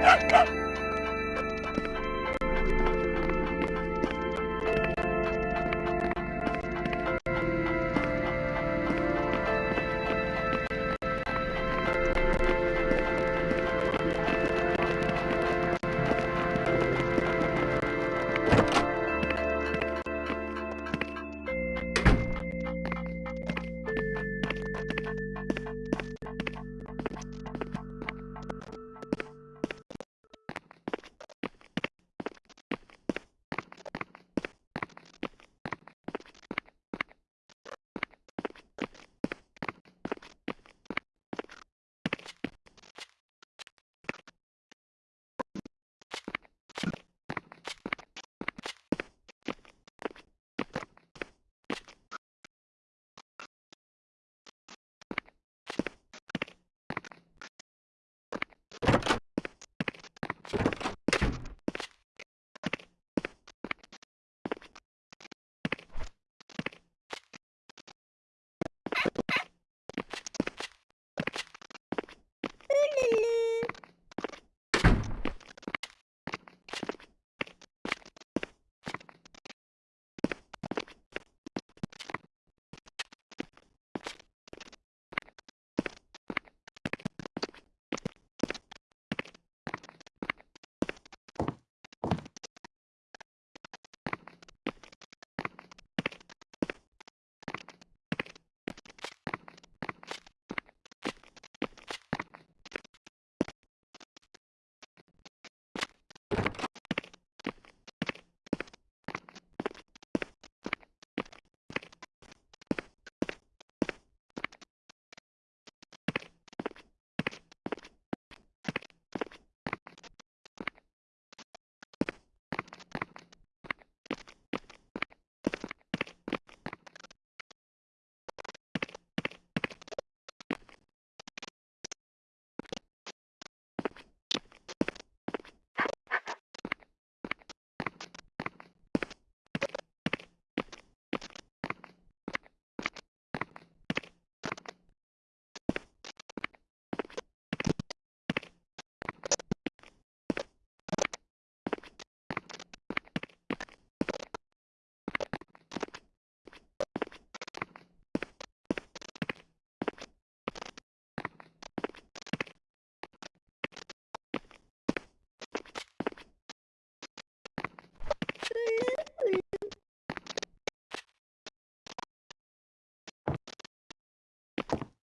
Ha ha ha! you